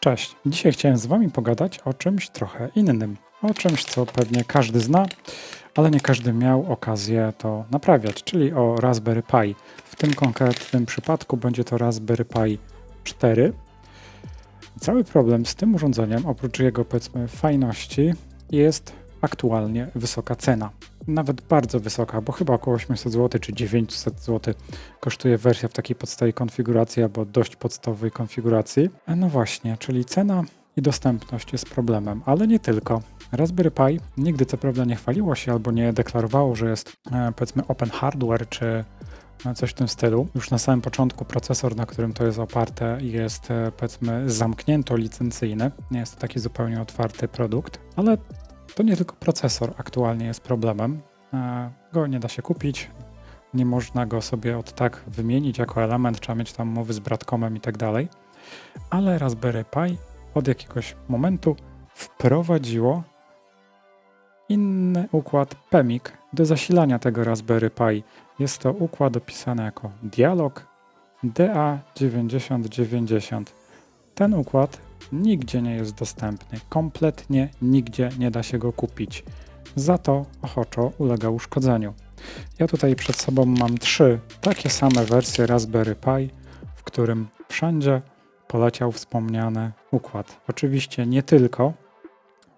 Cześć, dzisiaj chciałem z Wami pogadać o czymś trochę innym. O czymś, co pewnie każdy zna, ale nie każdy miał okazję to naprawiać, czyli o Raspberry Pi. W tym konkretnym przypadku będzie to Raspberry Pi 4. Cały problem z tym urządzeniem, oprócz jego powiedzmy fajności, jest aktualnie wysoka cena. Nawet bardzo wysoka, bo chyba około 800 zł czy 900 zł kosztuje wersja w takiej podstawowej konfiguracji albo dość podstawowej konfiguracji. No właśnie, czyli cena i dostępność jest problemem, ale nie tylko. Raspberry Pi nigdy co prawda nie chwaliło się albo nie deklarowało, że jest e, powiedzmy open hardware czy e, coś w tym stylu. Już na samym początku procesor, na którym to jest oparte, jest e, powiedzmy zamknięto licencyjny. Nie jest to taki zupełnie otwarty produkt, ale to nie tylko procesor aktualnie jest problemem. E, go nie da się kupić, nie można go sobie od tak wymienić jako element, trzeba mieć tam mowy z Bradcomem i tak dalej. Ale Raspberry Pi od jakiegoś momentu wprowadziło inny układ PEMIC do zasilania tego Raspberry Pi. Jest to układ opisany jako dialog DA9090. Ten układ nigdzie nie jest dostępny, kompletnie nigdzie nie da się go kupić. Za to ochoczo ulega uszkodzeniu. Ja tutaj przed sobą mam trzy takie same wersje Raspberry Pi, w którym wszędzie poleciał wspomniany układ. Oczywiście nie tylko,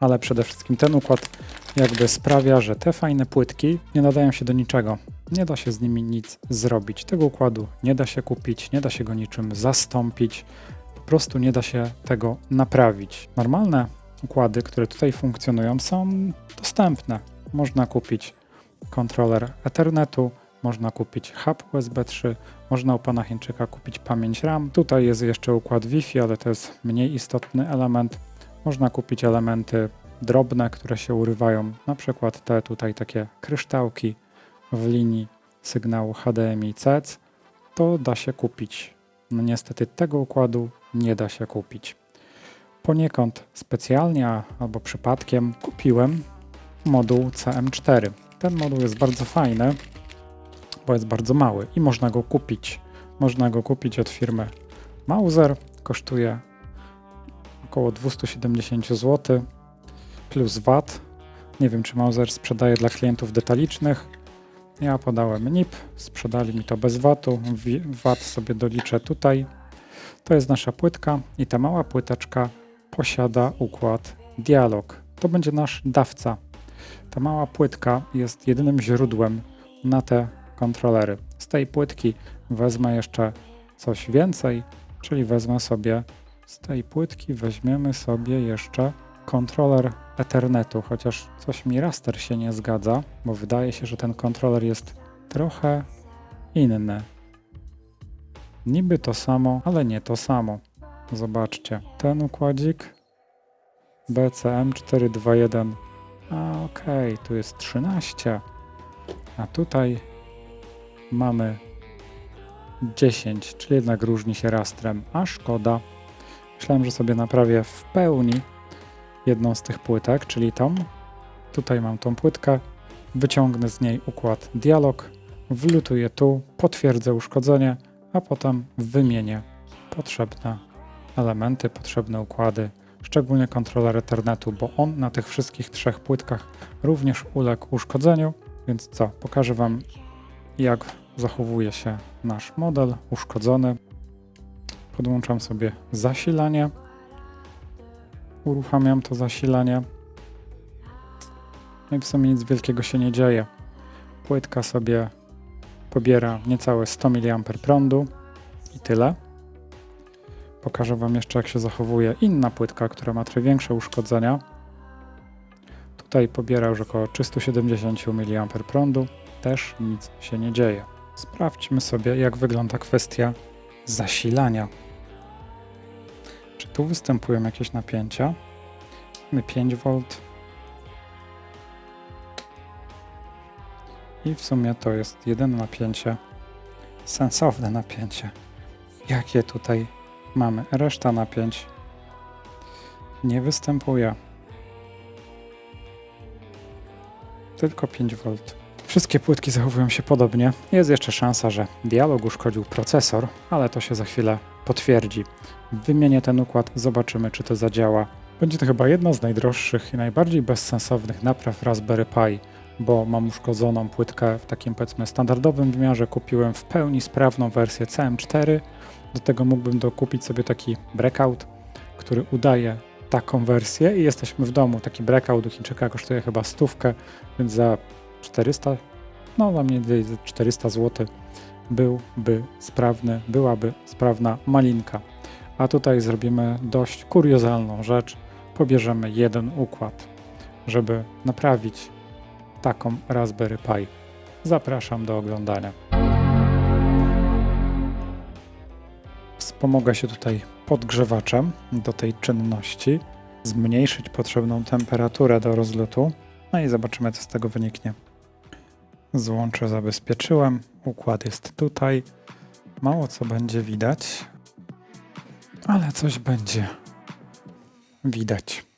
ale przede wszystkim ten układ jakby sprawia, że te fajne płytki nie nadają się do niczego. Nie da się z nimi nic zrobić. Tego układu nie da się kupić, nie da się go niczym zastąpić. Po prostu nie da się tego naprawić. Normalne układy, które tutaj funkcjonują, są dostępne. Można kupić kontroler Ethernetu, można kupić hub USB 3, można u pana Chińczyka kupić pamięć RAM. Tutaj jest jeszcze układ Wi-Fi, ale to jest mniej istotny element. Można kupić elementy drobne, które się urywają, na przykład te tutaj takie kryształki w linii sygnału HDMI CEC. To da się kupić. No niestety tego układu nie da się kupić. Poniekąd specjalnie albo przypadkiem kupiłem moduł CM4. Ten moduł jest bardzo fajny, bo jest bardzo mały i można go kupić. Można go kupić od firmy Mauser. Kosztuje około 270 zł plus VAT. Nie wiem, czy Mauser sprzedaje dla klientów detalicznych. Ja podałem NIP, sprzedali mi to bez VAT-u. VAT sobie doliczę tutaj. To jest nasza płytka i ta mała płyteczka posiada układ dialog. To będzie nasz dawca. Ta mała płytka jest jedynym źródłem na te kontrolery. Z tej płytki wezmę jeszcze coś więcej, czyli wezmę sobie z tej płytki weźmiemy sobie jeszcze kontroler Ethernetu, chociaż coś mi raster się nie zgadza, bo wydaje się, że ten kontroler jest trochę inny. Niby to samo, ale nie to samo. Zobaczcie, ten układzik BCM421. A okej, okay, tu jest 13. A tutaj mamy 10, czyli jednak różni się rastrem. A szkoda. Myślałem, że sobie naprawię w pełni jedną z tych płytek, czyli tą. Tutaj mam tą płytkę, wyciągnę z niej układ dialog, wlutuję tu, potwierdzę uszkodzenie, a potem wymienię potrzebne elementy, potrzebne układy, szczególnie kontroler Ethernetu, bo on na tych wszystkich trzech płytkach również uległ uszkodzeniu. Więc co, pokażę Wam jak zachowuje się nasz model uszkodzony. Podłączam sobie zasilanie uruchamiam to zasilanie. No i w sumie nic wielkiego się nie dzieje. Płytka sobie pobiera niecałe 100 mA prądu i tyle. Pokażę Wam jeszcze, jak się zachowuje inna płytka, która ma trochę większe uszkodzenia. Tutaj pobiera już około 370 mA prądu. Też nic się nie dzieje. Sprawdźmy sobie, jak wygląda kwestia zasilania. Czy tu występują jakieś napięcia? Mamy 5V. I w sumie to jest jedyne napięcie, sensowne napięcie, jakie tutaj mamy. Reszta napięć nie występuje. Tylko 5V. Wszystkie płytki zachowują się podobnie. Jest jeszcze szansa, że dialog uszkodził procesor, ale to się za chwilę potwierdzi. Wymienię ten układ, zobaczymy czy to zadziała. Będzie to chyba jedna z najdroższych i najbardziej bezsensownych napraw Raspberry Pi, bo mam uszkodzoną płytkę w takim powiedzmy standardowym wymiarze. Kupiłem w pełni sprawną wersję CM4. Do tego mógłbym dokupić sobie taki breakout, który udaje taką wersję i jesteśmy w domu. Taki breakout u Chińczyka kosztuje chyba stówkę, więc za 400, no za mniej więcej 400 zł byłby sprawny, byłaby sprawna malinka. A tutaj zrobimy dość kuriozalną rzecz. Pobierzemy jeden układ, żeby naprawić taką Raspberry Pi. Zapraszam do oglądania. Wspomogę się tutaj podgrzewaczem do tej czynności, zmniejszyć potrzebną temperaturę do rozlotu, no i zobaczymy, co z tego wyniknie. Złącze zabezpieczyłem, układ jest tutaj. Mało co będzie widać, ale coś będzie widać.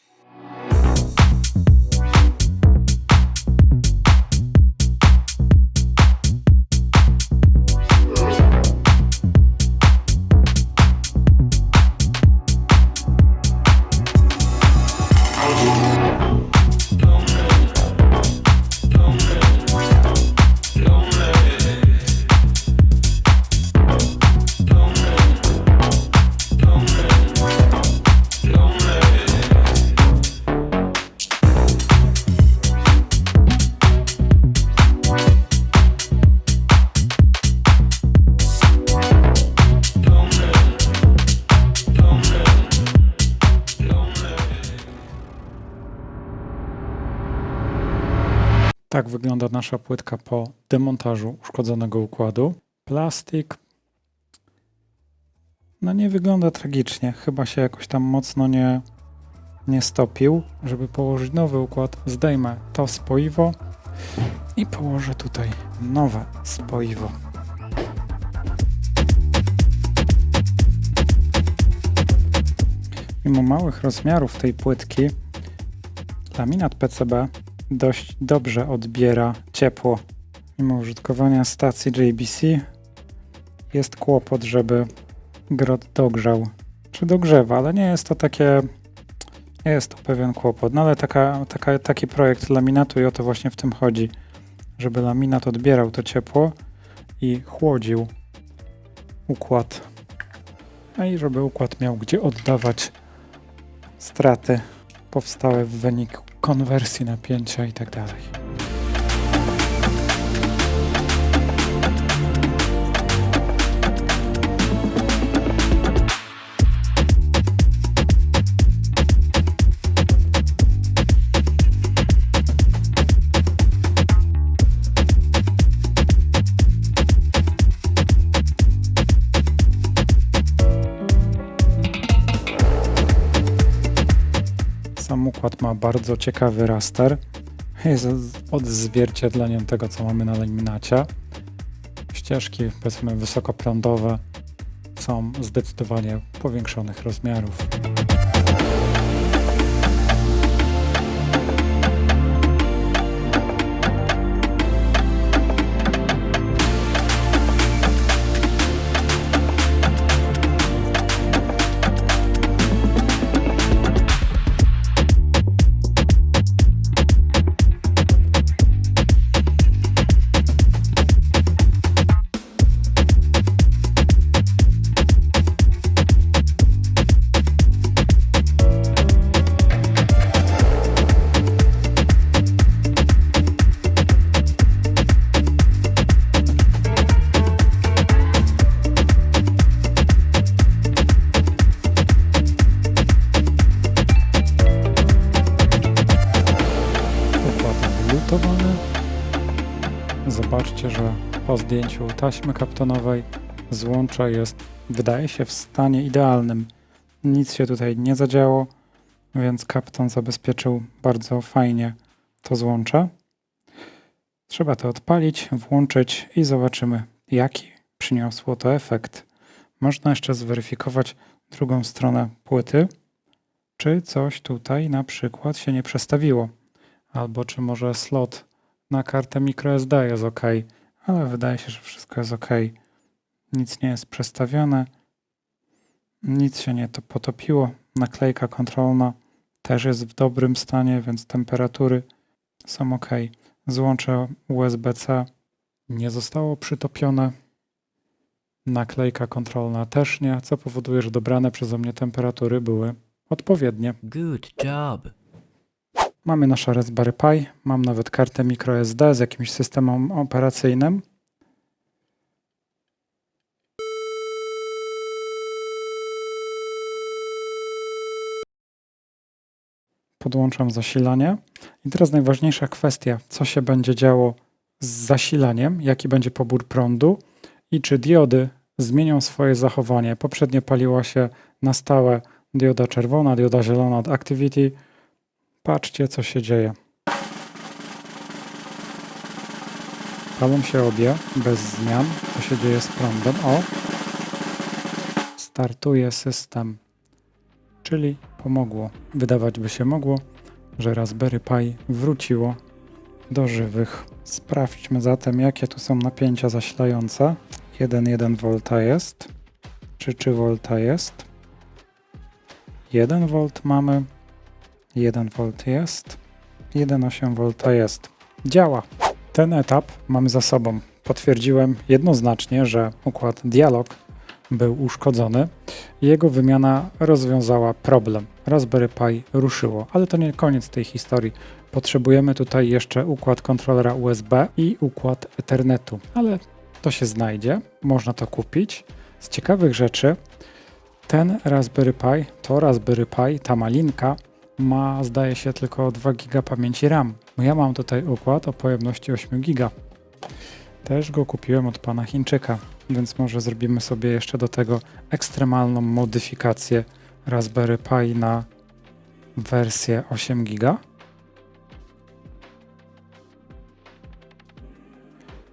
Tak wygląda nasza płytka po demontażu uszkodzonego układu. Plastik no nie wygląda tragicznie. Chyba się jakoś tam mocno nie, nie stopił. Żeby położyć nowy układ, zdejmę to spoiwo i położę tutaj nowe spoiwo. Mimo małych rozmiarów tej płytki, laminat PCB dość dobrze odbiera ciepło. Mimo użytkowania stacji JBC jest kłopot, żeby grot dogrzał. Czy dogrzewa, ale nie jest to takie. Jest to pewien kłopot. No ale taka, taka, taki projekt laminatu i o to właśnie w tym chodzi. Żeby laminat odbierał to ciepło i chłodził układ. A i żeby układ miał gdzie oddawać straty powstałe w wyniku konwersji napięcia i układ ma bardzo ciekawy raster. Jest odzwierciedleniem tego, co mamy na laminacie. Ścieżki, powiedzmy, wysokoprądowe są zdecydowanie powiększonych rozmiarów. Zdjęciu taśmy kaptonowej złącze jest, wydaje się, w stanie idealnym. Nic się tutaj nie zadziało, więc kapton zabezpieczył bardzo fajnie to złącze. Trzeba to odpalić, włączyć i zobaczymy, jaki przyniosło to efekt. Można jeszcze zweryfikować drugą stronę płyty, czy coś tutaj na przykład się nie przestawiło albo czy może slot na kartę microSD jest ok, ale wydaje się, że wszystko jest ok. Nic nie jest przestawione. Nic się nie to potopiło. Naklejka kontrolna też jest w dobrym stanie, więc temperatury są ok. Złącze USB-C nie zostało przytopione. Naklejka kontrolna też nie, co powoduje, że dobrane przeze mnie temperatury były odpowiednie. Good job. Mamy nasze Raspberry Pi, mam nawet kartę microSD z jakimś systemem operacyjnym. Podłączam zasilanie. I teraz najważniejsza kwestia, co się będzie działo z zasilaniem, jaki będzie pobór prądu i czy diody zmienią swoje zachowanie. Poprzednio paliła się na stałe dioda czerwona, dioda zielona od Activity. Patrzcie, co się dzieje. Palą się obie, bez zmian. Co się dzieje z prądem? O! Startuje system. Czyli pomogło. Wydawać by się mogło, że Raspberry Pi wróciło do żywych. Sprawdźmy zatem, jakie tu są napięcia zasilające. 1,1 V jest. Czy 3 V jest? 1 V mamy. 1 V jest. 1,8 V jest. Działa. Ten etap mamy za sobą. Potwierdziłem jednoznacznie, że układ dialog był uszkodzony. Jego wymiana rozwiązała problem. Raspberry Pi ruszyło, ale to nie koniec tej historii. Potrzebujemy tutaj jeszcze układ kontrolera USB i układ Ethernetu, ale to się znajdzie, można to kupić. Z ciekawych rzeczy ten Raspberry Pi, to Raspberry Pi, ta malinka ma zdaje się tylko 2 GB pamięci RAM. Ja mam tutaj układ o pojemności 8 GB. Też go kupiłem od pana Chińczyka, więc może zrobimy sobie jeszcze do tego ekstremalną modyfikację Raspberry Pi na wersję 8 GB.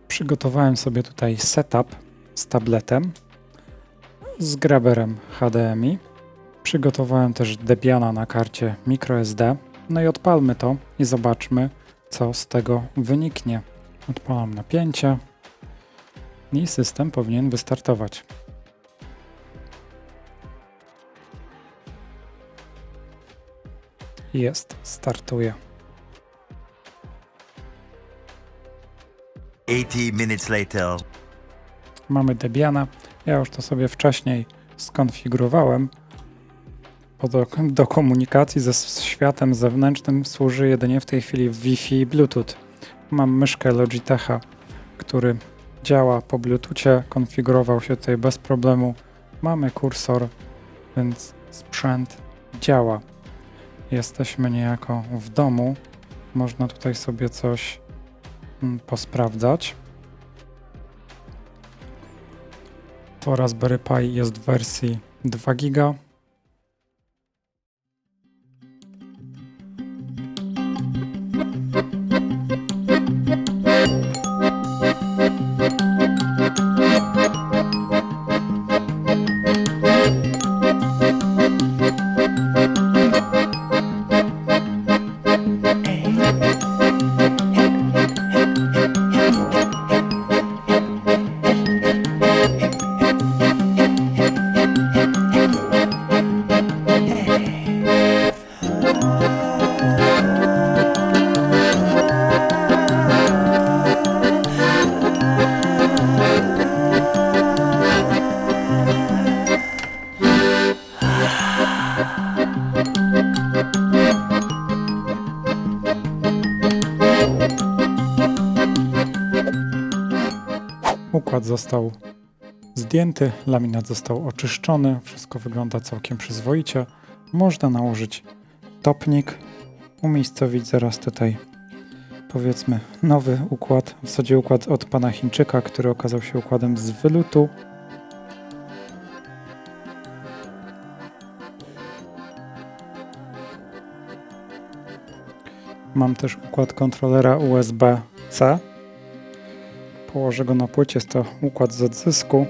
Przygotowałem sobie tutaj setup z tabletem, z graberem HDMI. Przygotowałem też Debiana na karcie microSD. No i odpalmy to i zobaczmy, co z tego wyniknie. Odpalam napięcie i system powinien wystartować. Jest, startuje. 80 minutes later. Mamy Debiana. Ja już to sobie wcześniej skonfigurowałem. Do, do komunikacji ze światem zewnętrznym służy jedynie w tej chwili Wi-Fi i Bluetooth. Mam myszkę Logitecha, który działa po Bluetoothie, konfigurował się tutaj bez problemu. Mamy kursor, więc sprzęt działa. Jesteśmy niejako w domu. Można tutaj sobie coś mm, posprawdzać. To Raspberry Pi jest w wersji 2 GB. Układ został zdjęty, laminat został oczyszczony, wszystko wygląda całkiem przyzwoicie. Można nałożyć topnik, umiejscowić zaraz tutaj powiedzmy nowy układ, w zasadzie układ od pana Chińczyka, który okazał się układem z wylutu. Mam też układ kontrolera USB-C. Położę go na płycie, jest to układ z odzysku.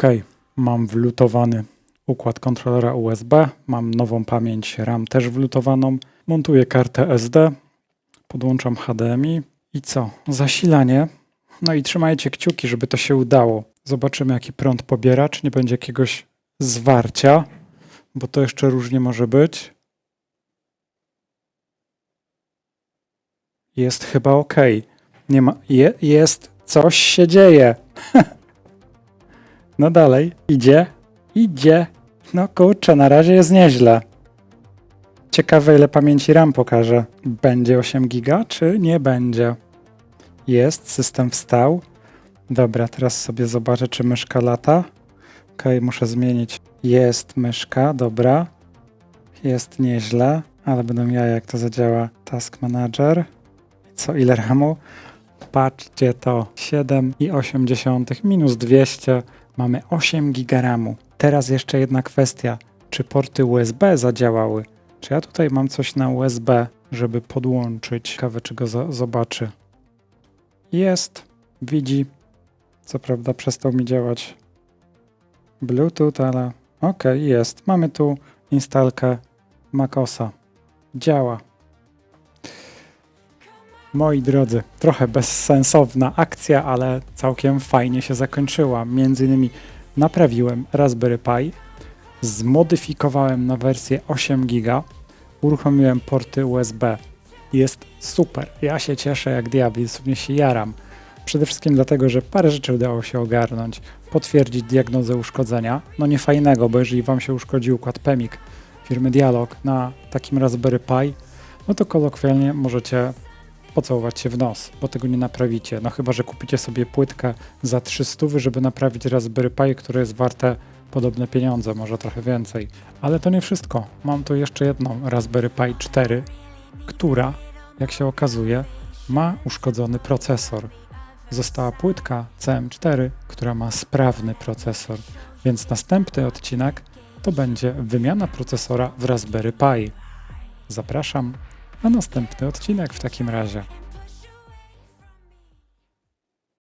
Ok, mam wlutowany układ kontrolera USB, mam nową pamięć RAM też wlutowaną, montuję kartę SD, podłączam HDMI i co? Zasilanie. No i trzymajcie kciuki, żeby to się udało. Zobaczymy, jaki prąd pobiera, czy nie będzie jakiegoś zwarcia, bo to jeszcze różnie może być. Jest chyba ok. Nie ma. Je, jest. Coś się dzieje. no dalej. Idzie. Idzie. No kurczę, na razie jest nieźle. Ciekawe, ile pamięci RAM pokaże. Będzie 8 giga, czy nie będzie? Jest, system wstał. Dobra, teraz sobie zobaczę, czy myszka lata. Ok, muszę zmienić. Jest myszka, dobra. Jest nieźle, ale będą ja, jak to zadziała. Task Manager. Co, ile RAMu? Patrzcie to, 7,8 minus 200, mamy 8 giga RAMu. Teraz jeszcze jedna kwestia, czy porty USB zadziałały? Czy ja tutaj mam coś na USB, żeby podłączyć? Ciekawe, czy go zobaczy. Jest, widzi. Co prawda przestał mi działać Bluetooth, ale ok, jest. Mamy tu instalkę MacOSa. Działa. Moi drodzy, trochę bezsensowna akcja, ale całkiem fajnie się zakończyła. Między innymi naprawiłem Raspberry Pi, zmodyfikowałem na wersję 8 GB, uruchomiłem porty USB. Jest super. Ja się cieszę jak diabli, sobie się jaram. Przede wszystkim dlatego, że parę rzeczy udało się ogarnąć. Potwierdzić diagnozę uszkodzenia. No nie fajnego, bo jeżeli Wam się uszkodził układ PEMIK firmy Dialog na takim Raspberry Pi, no to kolokwialnie możecie pocałować się w nos, bo tego nie naprawicie. No chyba, że kupicie sobie płytkę za 300, żeby naprawić Raspberry Pi, które jest warte podobne pieniądze, może trochę więcej. Ale to nie wszystko. Mam tu jeszcze jedną Raspberry Pi 4, która, jak się okazuje, ma uszkodzony procesor. Została płytka CM4, która ma sprawny procesor, więc następny odcinek to będzie wymiana procesora w Raspberry Pi. Zapraszam na następny odcinek w takim razie.